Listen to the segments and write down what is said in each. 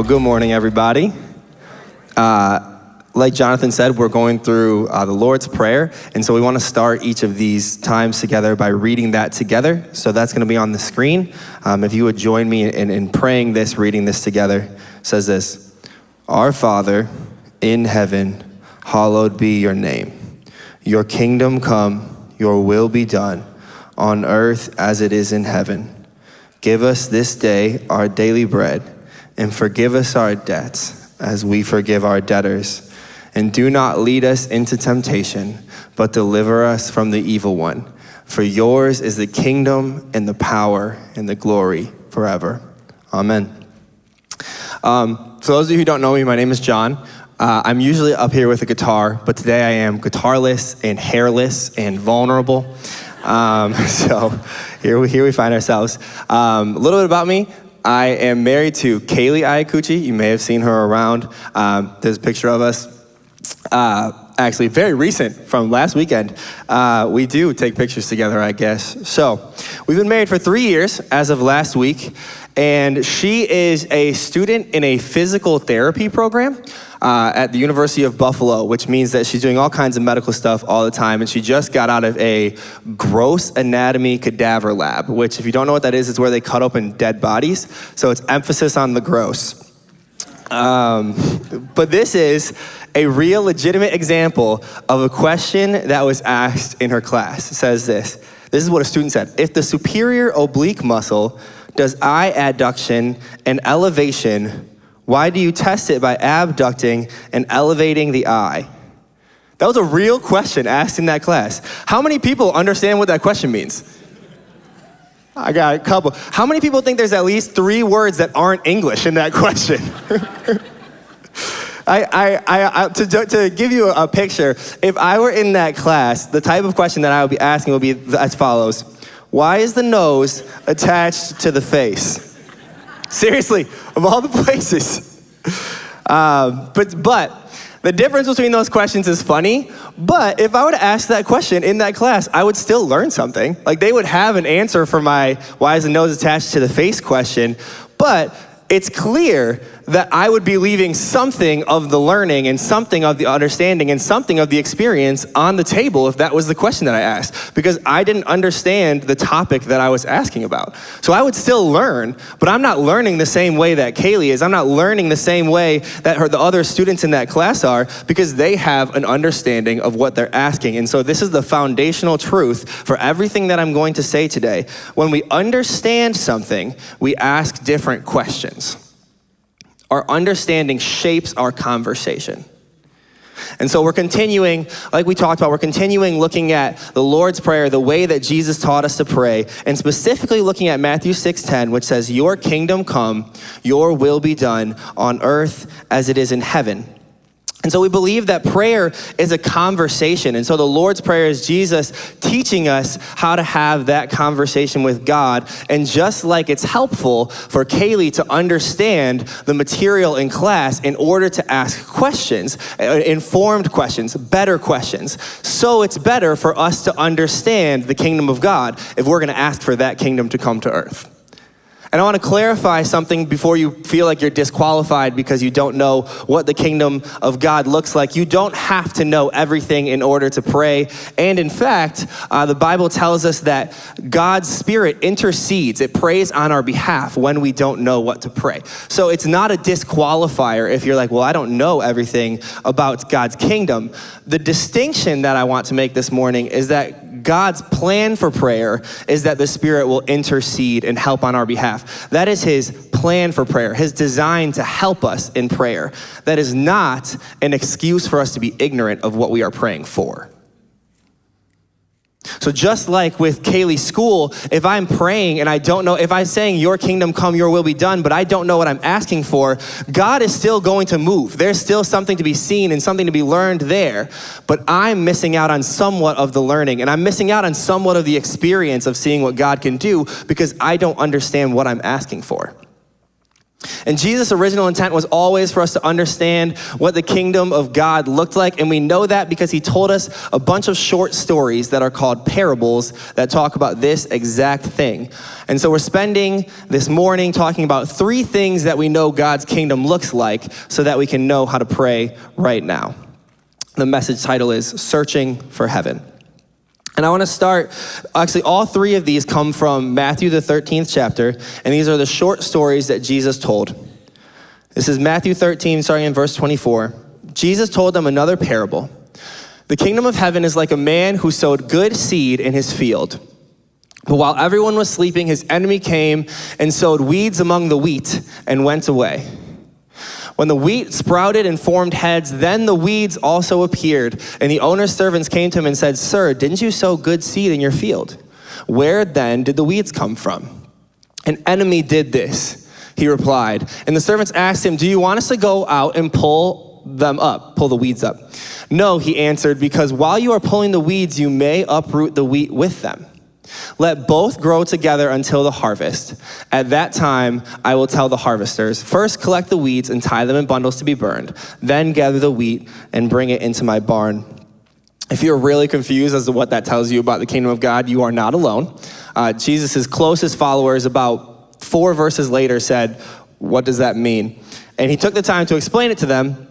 Well, good morning, everybody. Uh, like Jonathan said, we're going through uh, the Lord's Prayer, and so we want to start each of these times together by reading that together. So that's going to be on the screen. Um, if you would join me in, in praying this, reading this together, it says this Our Father in heaven, hallowed be your name. Your kingdom come, your will be done, on earth as it is in heaven. Give us this day our daily bread, and forgive us our debts as we forgive our debtors and do not lead us into temptation, but deliver us from the evil one. For yours is the kingdom and the power and the glory forever. Amen. Um, for those of you who don't know me, my name is John. Uh, I'm usually up here with a guitar, but today I am guitarless and hairless and vulnerable. Um, so here we, here we find ourselves. Um, a little bit about me. I am married to Kaylee Iacucci. You may have seen her around. Um, there's a picture of us uh, actually very recent from last weekend. Uh, we do take pictures together, I guess. So we've been married for three years as of last week, and she is a student in a physical therapy program. Uh, at the University of Buffalo, which means that she's doing all kinds of medical stuff all the time, and she just got out of a gross anatomy cadaver lab, which if you don't know what that is, it's where they cut open dead bodies. So it's emphasis on the gross. Um, but this is a real legitimate example of a question that was asked in her class. It says this. This is what a student said. If the superior oblique muscle does eye adduction and elevation, why do you test it by abducting and elevating the eye? That was a real question asked in that class. How many people understand what that question means? I got a couple. How many people think there's at least three words that aren't English in that question? I, I, I, to, to give you a picture, if I were in that class, the type of question that I would be asking would be as follows. Why is the nose attached to the face? Seriously, of all the places. Um, but, but the difference between those questions is funny, but if I to ask that question in that class, I would still learn something. Like they would have an answer for my why is the nose attached to the face question, but it's clear that I would be leaving something of the learning and something of the understanding and something of the experience on the table if that was the question that I asked, because I didn't understand the topic that I was asking about. So I would still learn, but I'm not learning the same way that Kaylee is. I'm not learning the same way that her, the other students in that class are, because they have an understanding of what they're asking. And so this is the foundational truth for everything that I'm going to say today. When we understand something, we ask different questions our understanding shapes our conversation. And so we're continuing, like we talked about, we're continuing looking at the Lord's Prayer, the way that Jesus taught us to pray, and specifically looking at Matthew 6.10, which says, Your kingdom come, your will be done on earth as it is in heaven. And so we believe that prayer is a conversation. And so the Lord's Prayer is Jesus teaching us how to have that conversation with God. And just like it's helpful for Kaylee to understand the material in class in order to ask questions, uh, informed questions, better questions, so it's better for us to understand the kingdom of God if we're going to ask for that kingdom to come to earth. And I want to clarify something before you feel like you're disqualified because you don't know what the kingdom of God looks like. You don't have to know everything in order to pray. And in fact, uh, the Bible tells us that God's Spirit intercedes, it prays on our behalf when we don't know what to pray. So it's not a disqualifier if you're like, well, I don't know everything about God's kingdom. The distinction that I want to make this morning is that God's plan for prayer is that the Spirit will intercede and help on our behalf. That is His plan for prayer, His design to help us in prayer. That is not an excuse for us to be ignorant of what we are praying for. So just like with Kaylee's school, if I'm praying and I don't know, if I'm saying your kingdom come, your will be done, but I don't know what I'm asking for, God is still going to move. There's still something to be seen and something to be learned there, but I'm missing out on somewhat of the learning and I'm missing out on somewhat of the experience of seeing what God can do because I don't understand what I'm asking for. And Jesus' original intent was always for us to understand what the kingdom of God looked like. And we know that because he told us a bunch of short stories that are called parables that talk about this exact thing. And so we're spending this morning talking about three things that we know God's kingdom looks like so that we can know how to pray right now. The message title is Searching for Heaven. And I want to start, actually, all three of these come from Matthew, the 13th chapter, and these are the short stories that Jesus told. This is Matthew 13, starting in verse 24. Jesus told them another parable. The kingdom of heaven is like a man who sowed good seed in his field. But while everyone was sleeping, his enemy came and sowed weeds among the wheat and went away. When the wheat sprouted and formed heads, then the weeds also appeared. And the owner's servants came to him and said, Sir, didn't you sow good seed in your field? Where then did the weeds come from? An enemy did this, he replied. And the servants asked him, Do you want us to go out and pull them up, pull the weeds up? No, he answered, because while you are pulling the weeds, you may uproot the wheat with them. Let both grow together until the harvest. At that time, I will tell the harvesters, first collect the weeds and tie them in bundles to be burned, then gather the wheat and bring it into my barn. If you're really confused as to what that tells you about the kingdom of God, you are not alone. Uh, Jesus' closest followers, about four verses later, said, What does that mean? And he took the time to explain it to them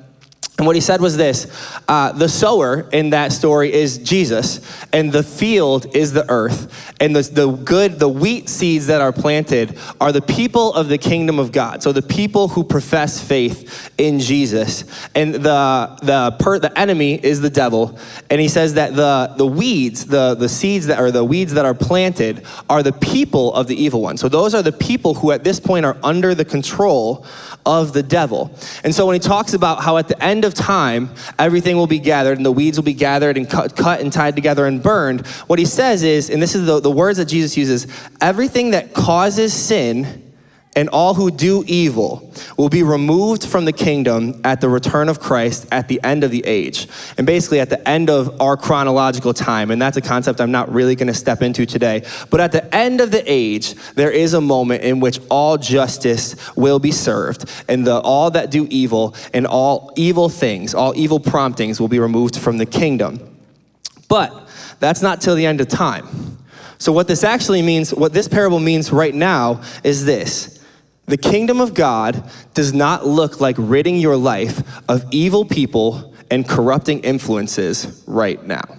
and what he said was this uh, the sower in that story is Jesus, and the field is the earth. And the, the good, the wheat seeds that are planted are the people of the kingdom of God. So the people who profess faith in Jesus. And the, the, per, the enemy is the devil. And he says that the, the weeds, the, the seeds that are the weeds that are planted, are the people of the evil one. So those are the people who at this point are under the control of the devil. And so when he talks about how at the end of time, everything will be gathered and the weeds will be gathered and cut, cut and tied together and burned, what he says is, and this is the, the words that Jesus uses, everything that causes sin and all who do evil will be removed from the kingdom at the return of Christ at the end of the age. And basically at the end of our chronological time. And that's a concept I'm not really going to step into today. But at the end of the age, there is a moment in which all justice will be served. And the, all that do evil and all evil things, all evil promptings will be removed from the kingdom. But that's not till the end of time. So what this actually means, what this parable means right now is this the kingdom of God does not look like ridding your life of evil people and corrupting influences right now.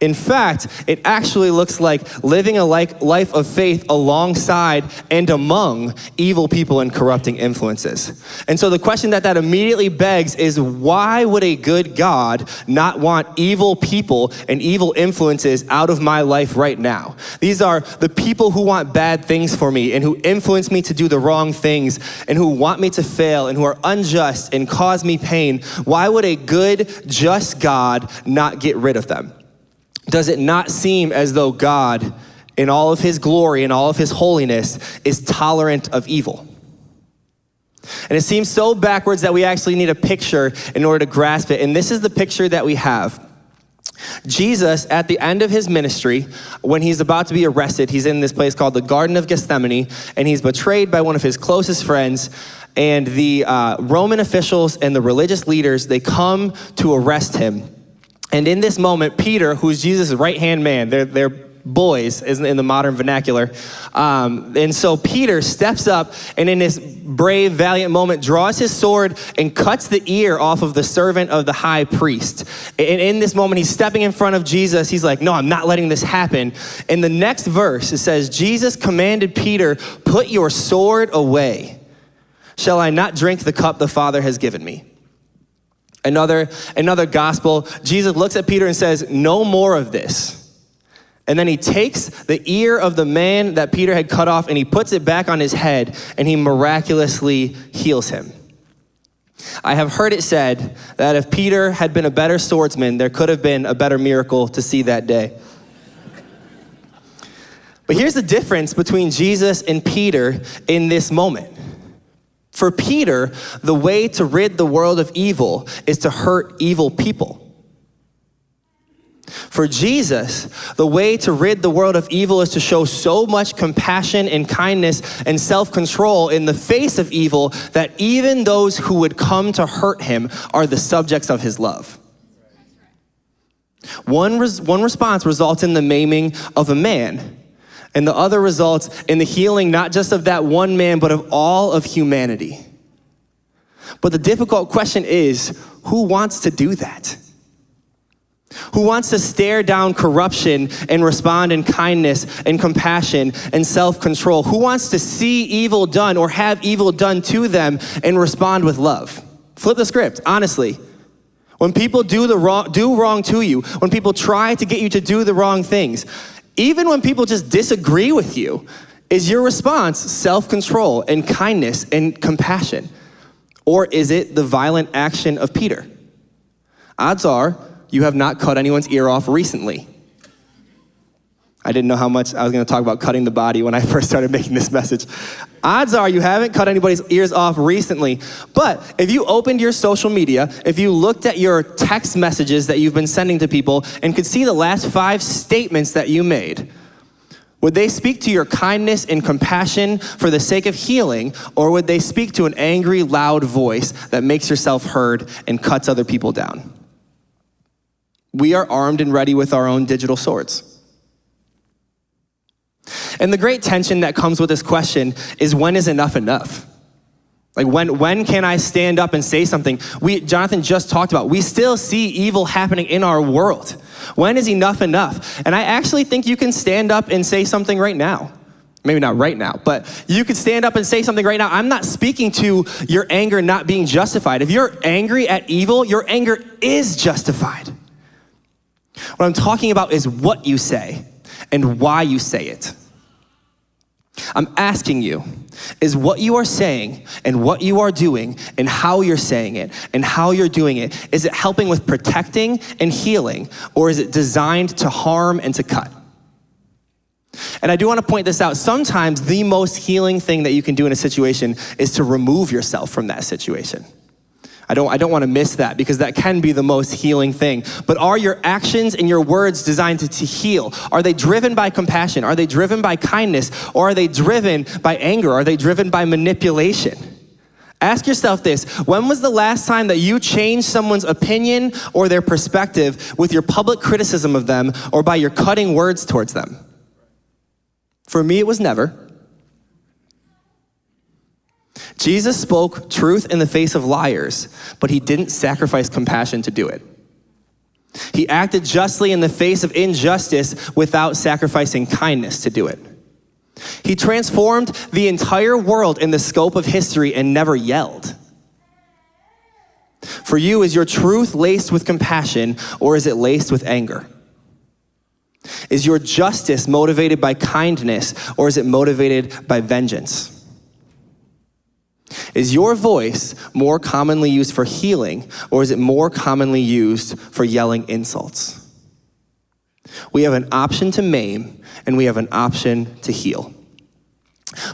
In fact, it actually looks like living a life of faith alongside and among evil people and corrupting influences. And so the question that that immediately begs is why would a good God not want evil people and evil influences out of my life right now? These are the people who want bad things for me and who influence me to do the wrong things and who want me to fail and who are unjust and cause me pain. Why would a good, just God not get rid of them? Does it not seem as though God, in all of his glory and all of his holiness, is tolerant of evil? And it seems so backwards that we actually need a picture in order to grasp it. And this is the picture that we have. Jesus, at the end of his ministry, when he's about to be arrested, he's in this place called the Garden of Gethsemane, and he's betrayed by one of his closest friends. And the uh, Roman officials and the religious leaders, they come to arrest him. And in this moment, Peter, who's Jesus' right hand man, they're, they're boys in the modern vernacular. Um, and so Peter steps up and in this brave, valiant moment draws his sword and cuts the ear off of the servant of the high priest. And in this moment, he's stepping in front of Jesus. He's like, no, I'm not letting this happen. In the next verse, it says, Jesus commanded Peter, put your sword away. Shall I not drink the cup the Father has given me? Another, another gospel, Jesus looks at Peter and says, No more of this. And then he takes the ear of the man that Peter had cut off and he puts it back on his head and he miraculously heals him. I have heard it said that if Peter had been a better swordsman, there could have been a better miracle to see that day. But here's the difference between Jesus and Peter in this moment. For Peter, the way to rid the world of evil is to hurt evil people. For Jesus, the way to rid the world of evil is to show so much compassion and kindness and self control in the face of evil that even those who would come to hurt him are the subjects of his love. One, res- one response results in the maiming of a man, and the other results in the healing not just of that one man, but of all of humanity. But the difficult question is who wants to do that? Who wants to stare down corruption and respond in kindness and compassion and self control? Who wants to see evil done or have evil done to them and respond with love? Flip the script, honestly. When people do, the wrong, do wrong to you, when people try to get you to do the wrong things, even when people just disagree with you, is your response self control and kindness and compassion? Or is it the violent action of Peter? Odds are you have not cut anyone's ear off recently. I didn't know how much I was going to talk about cutting the body when I first started making this message. Odds are you haven't cut anybody's ears off recently. But if you opened your social media, if you looked at your text messages that you've been sending to people and could see the last five statements that you made, would they speak to your kindness and compassion for the sake of healing, or would they speak to an angry, loud voice that makes yourself heard and cuts other people down? We are armed and ready with our own digital swords. And the great tension that comes with this question is when is enough enough? Like when, when can I stand up and say something? We, Jonathan just talked about, we still see evil happening in our world. When is enough enough? And I actually think you can stand up and say something right now. Maybe not right now, but you could stand up and say something right now. I'm not speaking to your anger not being justified. If you're angry at evil, your anger is justified. What I'm talking about is what you say and why you say it. I'm asking you, is what you are saying and what you are doing and how you're saying it and how you're doing it, is it helping with protecting and healing or is it designed to harm and to cut? And I do want to point this out. Sometimes the most healing thing that you can do in a situation is to remove yourself from that situation. I don't, I don't want to miss that because that can be the most healing thing. But are your actions and your words designed to, to heal? Are they driven by compassion? Are they driven by kindness? Or are they driven by anger? Are they driven by manipulation? Ask yourself this when was the last time that you changed someone's opinion or their perspective with your public criticism of them or by your cutting words towards them? For me, it was never. Jesus spoke truth in the face of liars, but he didn't sacrifice compassion to do it. He acted justly in the face of injustice without sacrificing kindness to do it. He transformed the entire world in the scope of history and never yelled. For you, is your truth laced with compassion or is it laced with anger? Is your justice motivated by kindness or is it motivated by vengeance? Is your voice more commonly used for healing, or is it more commonly used for yelling insults? We have an option to maim, and we have an option to heal.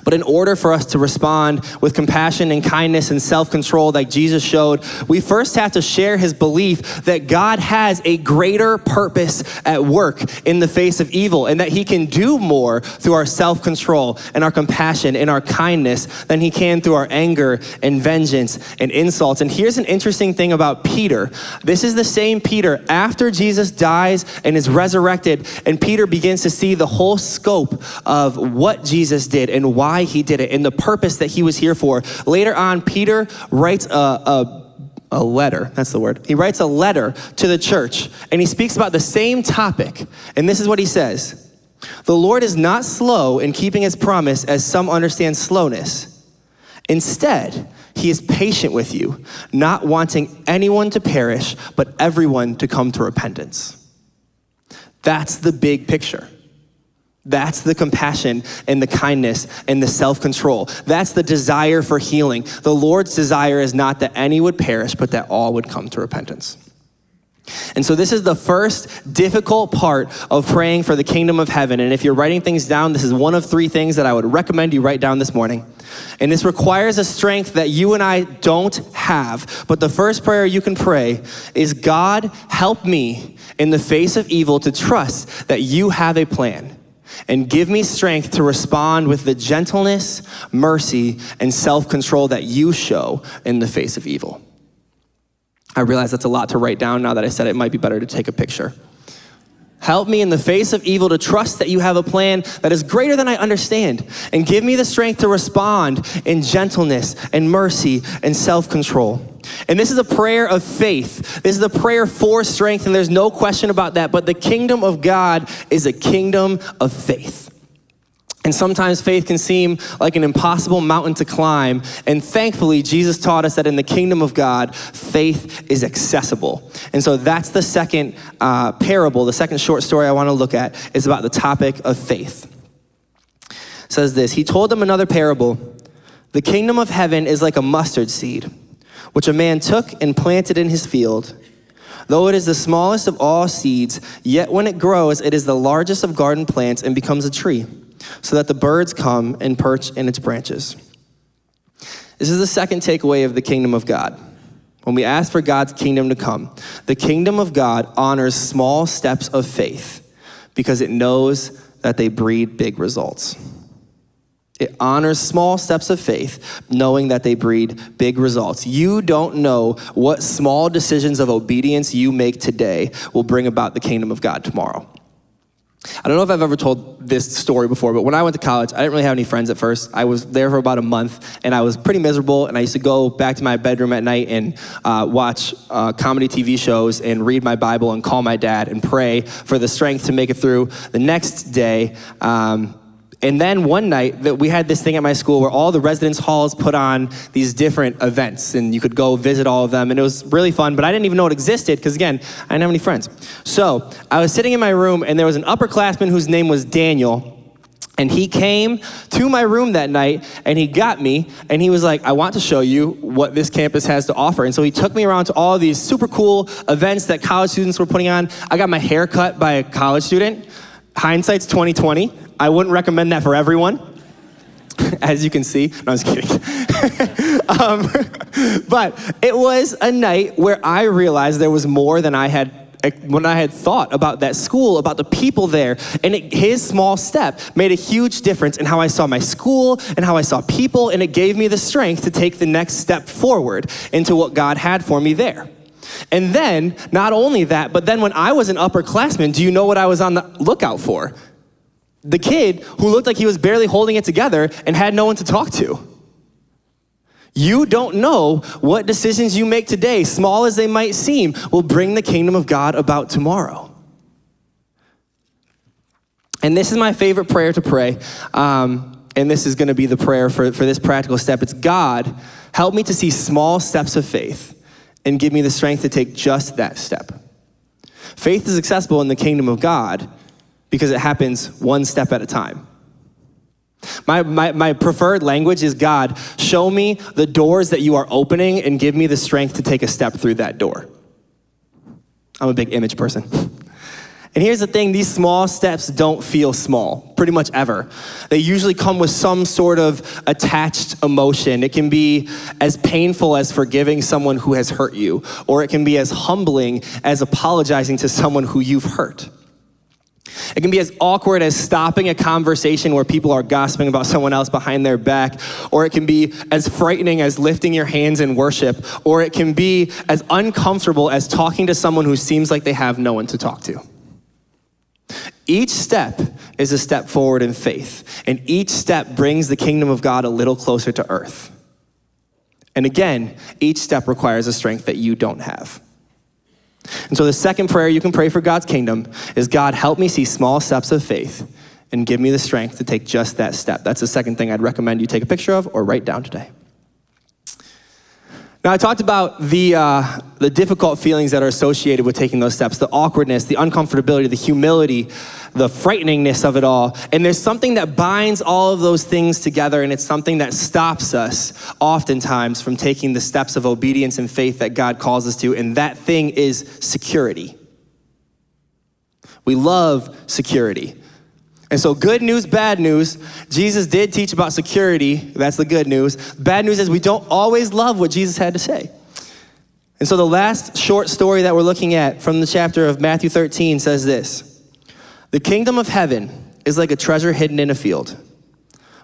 But in order for us to respond with compassion and kindness and self control like Jesus showed, we first have to share his belief that God has a greater purpose at work in the face of evil and that he can do more through our self control and our compassion and our kindness than he can through our anger and vengeance and insults. And here's an interesting thing about Peter this is the same Peter after Jesus dies and is resurrected, and Peter begins to see the whole scope of what Jesus did and why he did it and the purpose that he was here for. Later on, Peter writes a, a a letter, that's the word. He writes a letter to the church and he speaks about the same topic. And this is what he says The Lord is not slow in keeping his promise, as some understand slowness. Instead, he is patient with you, not wanting anyone to perish, but everyone to come to repentance. That's the big picture. That's the compassion and the kindness and the self control. That's the desire for healing. The Lord's desire is not that any would perish, but that all would come to repentance. And so, this is the first difficult part of praying for the kingdom of heaven. And if you're writing things down, this is one of three things that I would recommend you write down this morning. And this requires a strength that you and I don't have. But the first prayer you can pray is God, help me in the face of evil to trust that you have a plan. And give me strength to respond with the gentleness, mercy, and self control that you show in the face of evil. I realize that's a lot to write down now that I said it might be better to take a picture. Help me in the face of evil to trust that you have a plan that is greater than I understand. And give me the strength to respond in gentleness and mercy and self control. And this is a prayer of faith. This is a prayer for strength, and there's no question about that. But the kingdom of God is a kingdom of faith. And sometimes faith can seem like an impossible mountain to climb. And thankfully, Jesus taught us that in the kingdom of God, faith is accessible. And so that's the second uh, parable, the second short story I want to look at is about the topic of faith. It says this He told them another parable The kingdom of heaven is like a mustard seed, which a man took and planted in his field. Though it is the smallest of all seeds, yet when it grows, it is the largest of garden plants and becomes a tree so that the birds come and perch in its branches. This is the second takeaway of the kingdom of God. When we ask for God's kingdom to come, the kingdom of God honors small steps of faith because it knows that they breed big results. It honors small steps of faith, knowing that they breed big results. You don't know what small decisions of obedience you make today will bring about the kingdom of God tomorrow. I don't know if I've ever told this story before, but when I went to college, I didn't really have any friends at first. I was there for about a month, and I was pretty miserable. And I used to go back to my bedroom at night and uh, watch uh, comedy TV shows and read my Bible and call my dad and pray for the strength to make it through the next day. Um, and then one night that we had this thing at my school where all the residence halls put on these different events and you could go visit all of them and it was really fun, but I didn't even know it existed because again, I didn't have any friends. So I was sitting in my room and there was an upperclassman whose name was Daniel. And he came to my room that night and he got me and he was like, I want to show you what this campus has to offer. And so he took me around to all these super cool events that college students were putting on. I got my hair cut by a college student. Hindsight's 2020. I wouldn't recommend that for everyone, as you can see. No, I was kidding. um, but it was a night where I realized there was more than I had when I had thought about that school, about the people there, and it, his small step made a huge difference in how I saw my school and how I saw people, and it gave me the strength to take the next step forward into what God had for me there. And then, not only that, but then when I was an upperclassman, do you know what I was on the lookout for? The kid who looked like he was barely holding it together and had no one to talk to. You don't know what decisions you make today, small as they might seem, will bring the kingdom of God about tomorrow. And this is my favorite prayer to pray. Um, and this is going to be the prayer for, for this practical step. It's God, help me to see small steps of faith and give me the strength to take just that step. Faith is accessible in the kingdom of God because it happens one step at a time. My, my, my preferred language is God, show me the doors that you are opening and give me the strength to take a step through that door. I'm a big image person. And here's the thing these small steps don't feel small, pretty much ever. They usually come with some sort of attached emotion. It can be as painful as forgiving someone who has hurt you, or it can be as humbling as apologizing to someone who you've hurt. It can be as awkward as stopping a conversation where people are gossiping about someone else behind their back, or it can be as frightening as lifting your hands in worship, or it can be as uncomfortable as talking to someone who seems like they have no one to talk to. Each step is a step forward in faith, and each step brings the kingdom of God a little closer to earth. And again, each step requires a strength that you don't have. And so the second prayer you can pray for God's kingdom is God, help me see small steps of faith and give me the strength to take just that step. That's the second thing I'd recommend you take a picture of or write down today. Now, I talked about the, uh, the difficult feelings that are associated with taking those steps the awkwardness, the uncomfortability, the humility, the frighteningness of it all. And there's something that binds all of those things together, and it's something that stops us oftentimes from taking the steps of obedience and faith that God calls us to, and that thing is security. We love security. And so, good news, bad news. Jesus did teach about security. That's the good news. Bad news is we don't always love what Jesus had to say. And so, the last short story that we're looking at from the chapter of Matthew 13 says this The kingdom of heaven is like a treasure hidden in a field.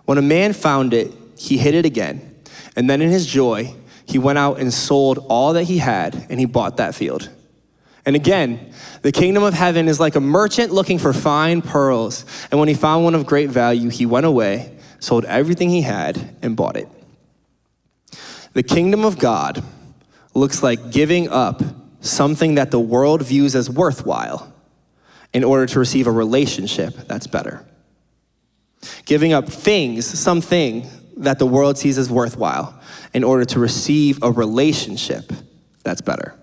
When a man found it, he hid it again. And then, in his joy, he went out and sold all that he had and he bought that field. And again, the kingdom of heaven is like a merchant looking for fine pearls. And when he found one of great value, he went away, sold everything he had, and bought it. The kingdom of God looks like giving up something that the world views as worthwhile in order to receive a relationship that's better. Giving up things, something that the world sees as worthwhile in order to receive a relationship that's better.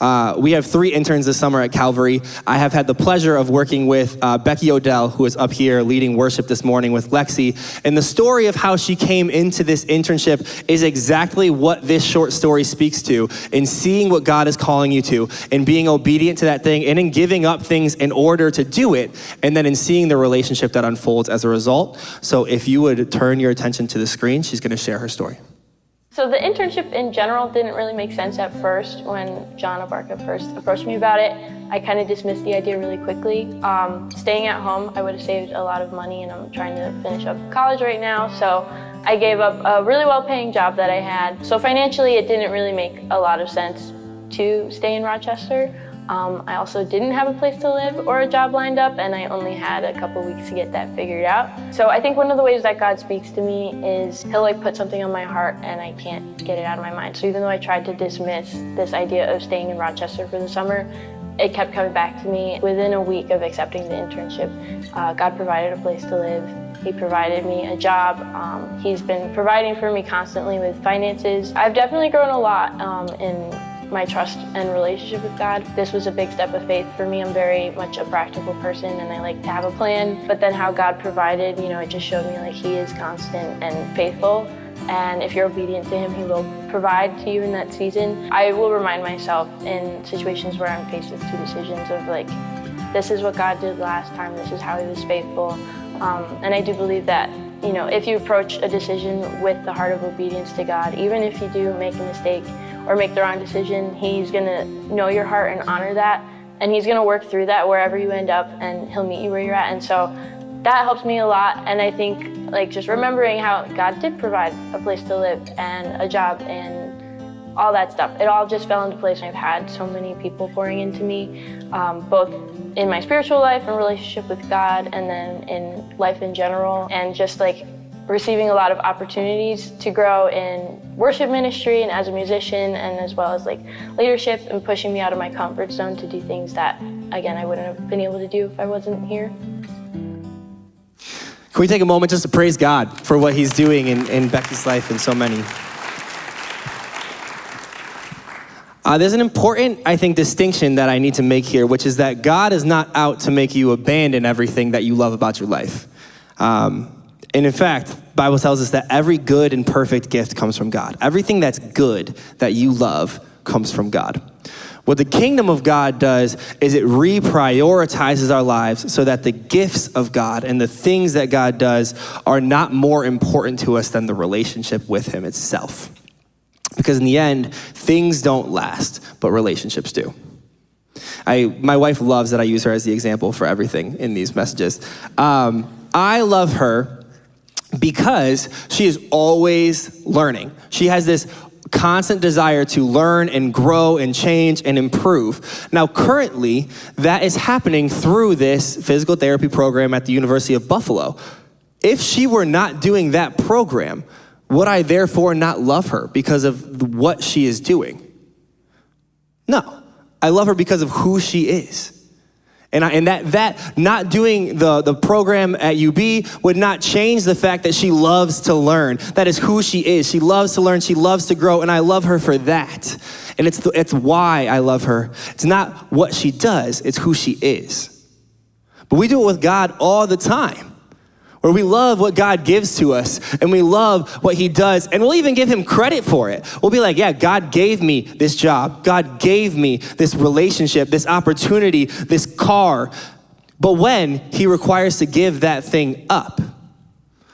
Uh, we have three interns this summer at Calvary. I have had the pleasure of working with uh, Becky Odell, who is up here leading worship this morning with Lexi. And the story of how she came into this internship is exactly what this short story speaks to in seeing what God is calling you to, and being obedient to that thing, and in giving up things in order to do it, and then in seeing the relationship that unfolds as a result. So if you would turn your attention to the screen, she's going to share her story. So the internship in general didn't really make sense at first when John Abarca first approached me about it. I kind of dismissed the idea really quickly. Um, staying at home, I would have saved a lot of money and I'm trying to finish up college right now. So I gave up a really well-paying job that I had. So financially, it didn't really make a lot of sense to stay in Rochester. Um, I also didn't have a place to live or a job lined up, and I only had a couple weeks to get that figured out. So I think one of the ways that God speaks to me is He'll like put something on my heart, and I can't get it out of my mind. So even though I tried to dismiss this idea of staying in Rochester for the summer, it kept coming back to me. Within a week of accepting the internship, uh, God provided a place to live. He provided me a job. Um, he's been providing for me constantly with finances. I've definitely grown a lot um, in my trust and relationship with God. This was a big step of faith for me. I'm very much a practical person and I like to have a plan. But then how God provided, you know, it just showed me like He is constant and faithful. And if you're obedient to Him, He will provide to you in that season. I will remind myself in situations where I'm faced with two decisions of like, this is what God did last time, this is how He was faithful. Um, and I do believe that you know, if you approach a decision with the heart of obedience to God, even if you do make a mistake, or make the wrong decision, he's to know your heart and honor that. And he's to work through that wherever you end up and he'll meet you where you're at. And so that helps me a lot. And I think like just remembering how God did provide a place to live and a job and all that stuff. It all just fell into place. And I've had so many people pouring into me, um, both in my spiritual life and relationship with God and then in life in general. And just like receiving a lot of opportunities to grow in worship ministry and as a musician and as well as like leadership and pushing me out of my comfort zone to do things that again I wouldn't have been able to do if I wasn't here. Can we take a moment just to praise God for what he's doing in, in Becky's life and so many? Uh, there's an important, I think, distinction that I need to make here, which is that God is not out to make you abandon everything that you love about your life. Um, and in fact, Bible tells us that every good and perfect gift comes from God. Everything that's good that you love comes from God. What the kingdom of God does is it reprioritizes our lives so that the gifts of God and the things that God does are not more important to us than the relationship with Him itself. Because in the end, things don't last, but relationships do. I, my wife loves that I use her as the example for everything in these messages. Um, I love her because she is always learning. She has this constant desire to learn and grow and change and improve. Now, currently, that is happening through this physical therapy program at the University of Buffalo. If she were not doing that program, would I therefore not love her because of what she is doing? No. I love her because of who she is. And, I, and that, that not doing the, the program at UB would not change the fact that she loves to learn. That is who she is. She loves to learn, she loves to grow, and I love her for that. And it's, the, it's why I love her. It's not what she does, it's who she is. But we do it with God all the time where we love what God gives to us and we love what He does, and we'll even give Him credit for it. We'll be like, yeah, God gave me this job, God gave me this relationship, this opportunity, this car. But when He requires to give that thing up,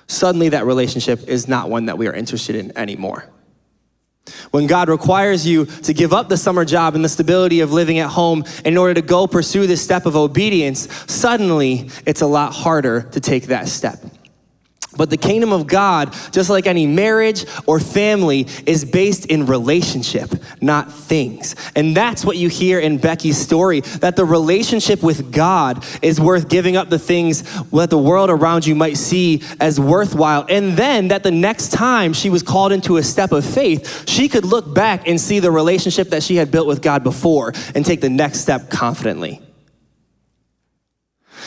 suddenly that relationship is not one that we are interested in anymore. When God requires you to give up the summer job and the stability of living at home in order to go pursue this step of obedience, suddenly it's a lot harder to take that step. But the kingdom of God, just like any marriage or family, is based in relationship, not things. And that's what you hear in Becky's story that the relationship with God is worth giving up the things that the world around you might see as worthwhile. And then that the next time she was called into a step of faith, she could look back and see the relationship that she had built with God before and take the next step confidently.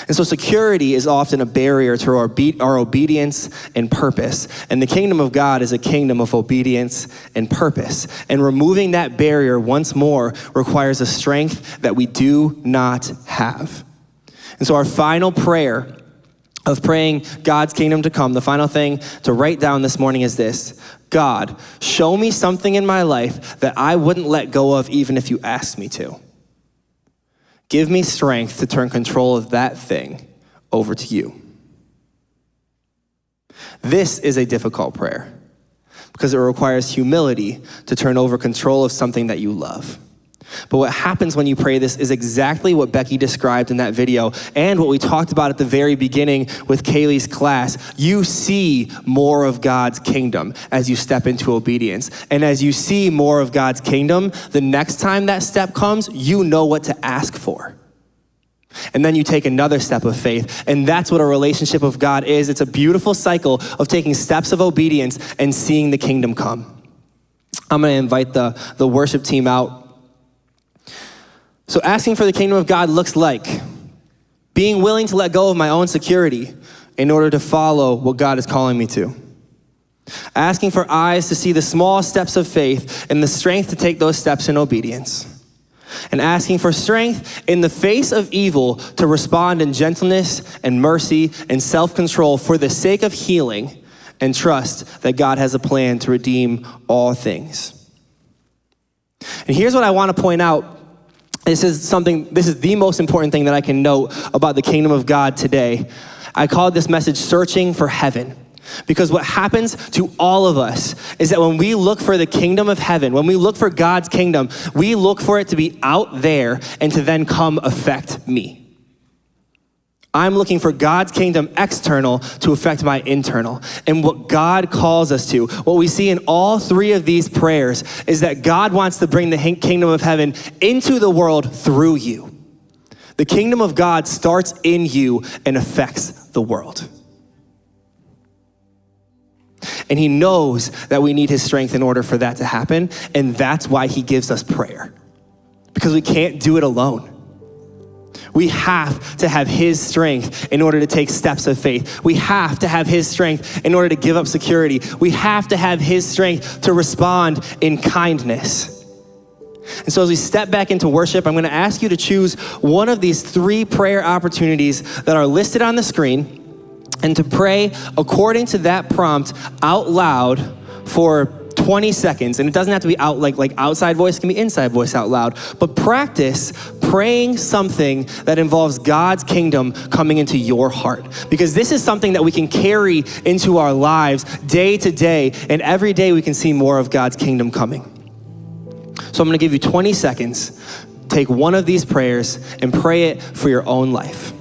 And so security is often a barrier to our, our obedience and purpose. And the kingdom of God is a kingdom of obedience and purpose. And removing that barrier once more requires a strength that we do not have. And so our final prayer of praying God's kingdom to come, the final thing to write down this morning is this God, show me something in my life that I wouldn't let go of even if you asked me to. Give me strength to turn control of that thing over to you. This is a difficult prayer because it requires humility to turn over control of something that you love. But what happens when you pray this is exactly what Becky described in that video and what we talked about at the very beginning with Kaylee's class. You see more of God's kingdom as you step into obedience. And as you see more of God's kingdom, the next time that step comes, you know what to ask for. And then you take another step of faith. And that's what a relationship with God is. It's a beautiful cycle of taking steps of obedience and seeing the kingdom come. I'm going to invite the, the worship team out. So, asking for the kingdom of God looks like being willing to let go of my own security in order to follow what God is calling me to. Asking for eyes to see the small steps of faith and the strength to take those steps in obedience. And asking for strength in the face of evil to respond in gentleness and mercy and self control for the sake of healing and trust that God has a plan to redeem all things. And here's what I want to point out this is something, this is the most important thing that I can note about the kingdom of God today. I called this message Searching for Heaven. Because what happens to all of us is that when we look for the kingdom of heaven, when we look for God's kingdom, we look for it to be out there and to then come affect me. I'm looking for God's kingdom external to affect my internal. And what God calls us to, what we see in all three of these prayers, is that God wants to bring the kingdom of heaven into the world through you. The kingdom of God starts in you and affects the world. And He knows that we need His strength in order for that to happen. And that's why He gives us prayer, because we can't do it alone. We have to have His strength in order to take steps of faith. We have to have His strength in order to give up security. We have to have His strength to respond in kindness. And so, as we step back into worship, I'm going to ask you to choose one of these three prayer opportunities that are listed on the screen and to pray according to that prompt out loud for 20 seconds and it doesn't have to be out like like outside voice it can be inside voice out loud. But practice praying something that involves God's kingdom coming into your heart. Because this is something that we can carry into our lives day to day and every day we can see more of God's kingdom coming. So I'm going to give you 20 seconds. Take one of these prayers and pray it for your own life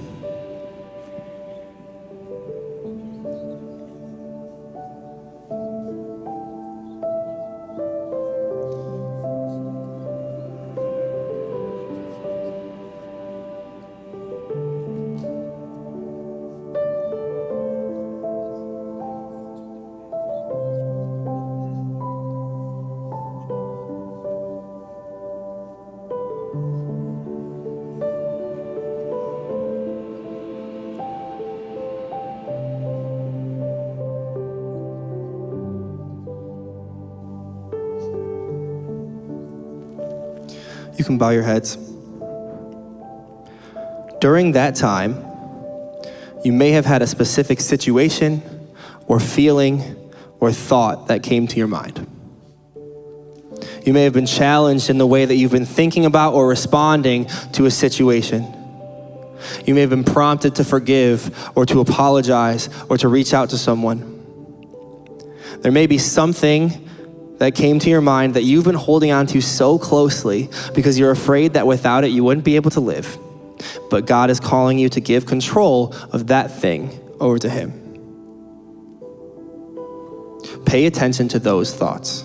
can bow your heads. During that time, you may have had a specific situation or feeling or thought that came to your mind. You may have been challenged in the way that you've been thinking about or responding to a situation. You may have been prompted to forgive or to apologize or to reach out to someone. There may be something that came to your mind that you've been holding on to so closely because you're afraid that without it you wouldn't be able to live. But God is calling you to give control of that thing over to Him. Pay attention to those thoughts.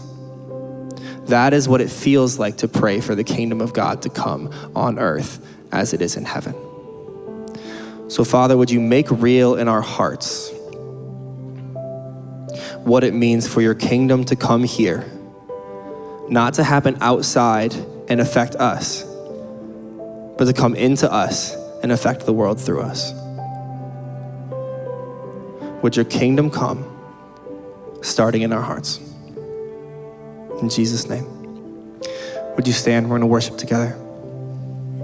That is what it feels like to pray for the kingdom of God to come on earth as it is in heaven. So, Father, would you make real in our hearts what it means for your kingdom to come here, not to happen outside and affect us, but to come into us and affect the world through us? Would your kingdom come starting in our hearts? In Jesus' name. Would you stand? We're going to worship together.